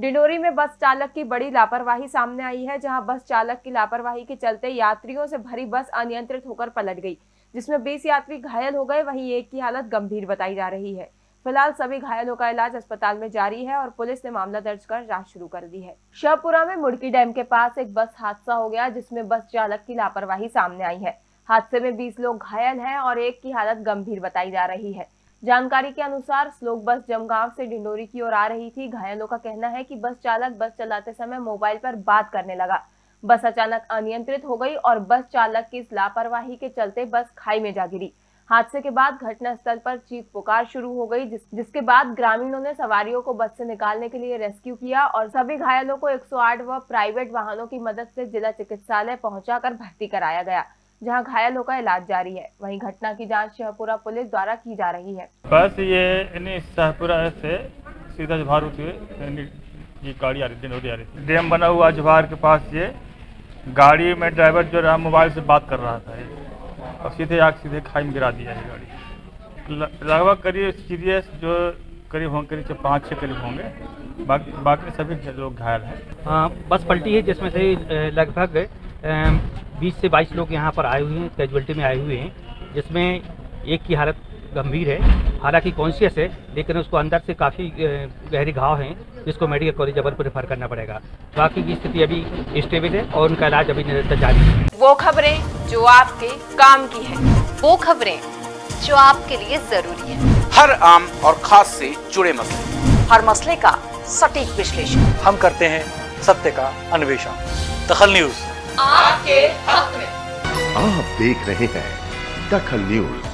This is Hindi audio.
डिंडोरी में बस चालक की बड़ी लापरवाही सामने आई है, जहाँ बस चालक की लापरवाही के चलते यात्रियों से भरी बस अनियंत्रित होकर पलट गई, जिसमें 20 यात्री घायल हो गए। वहीं एक की हालत गंभीर बताई जा रही है। फ़िलहाल सभी घायलों का इलाज अस्पताल में जारी है और पुलिस ने मामला दर्ज कर जाँच शुरू कर दी है। शाहपुरा में मुड़की डैम के पास एक बस हादसा हो गया, जिसमें बस चालक की लापरवाही सामने आई है। हादसे में 20 लोग घायल हैं और एक की हालत गंभीर बताई जा रही है। जानकारी के अनुसार स्लोक बस जमगांव से डिंडोरी की ओर आ रही थी। घायलों का कहना है कि बस चालक बस चलाते समय मोबाइल पर बात करने लगा। बस अचानक अनियंत्रित हो गई और बस चालक की इस लापरवाही के चलते बस खाई में जा गिरी। हादसे के बाद घटना स्थल पर चीख पुकार शुरू हो गई जिस, जिसके बाद ग्रामीणों ने सवारियों को बस से निकालने के लिए रेस्क्यू किया और सभी घायलों को 108 व प्राइवेट वाहनों की मदद से जिला चिकित्सालय पहुंचाकर भर्ती कराया गया। जहाँ घायलों का इलाज जारी है। वहीं घटना की जाँच शाहपुरा पुलिस द्वारा की जा रही है। बस ये यानी शाहपुरा से सीधा जवाहर होते ये गाड़ी आ रही आ रही। थी डैम बना हुआ जवाहर के पास ये गाड़ी में ड्राइवर जो रहा मोबाइल से बात कर रहा था और सीधे आग सीधे खाई में गिरा दिया ये गाड़ी। लगभग करीब सीरियस जो करीब होंगे करीब पाँच छः करीब होंगे। बाकी बाकी सभी लोग घायल हैं। हाँ, बस पलटी है जिसमें से लगभग बीस से बाईस लोग यहाँ पर आए हुए हैं कैजुअलिटी में आए हुए हैं जिसमें एक की हालत गंभीर है। हालाँकि कॉन्शियस है लेकिन उसको अंदर से काफ़ी गहरे घाव हैं जिसको मेडिकल कॉलेज जबलपुर रेफर करना पड़ेगा। बाकी की स्थिति अभी स्टेबल है और उनका इलाज अभी निरंतर जारी है। वो खबरें जो आपके काम की है वो खबरें जो आपके लिए ज़रूरी है। हर आम और खास से जुड़े मसले। हर मसले का सटीक विश्लेषण। हम करते हैं सत्य का अन्वेषण। दखल न्यूज़। आपके हक में। आप देख रहे हैं दखल न्यूज़।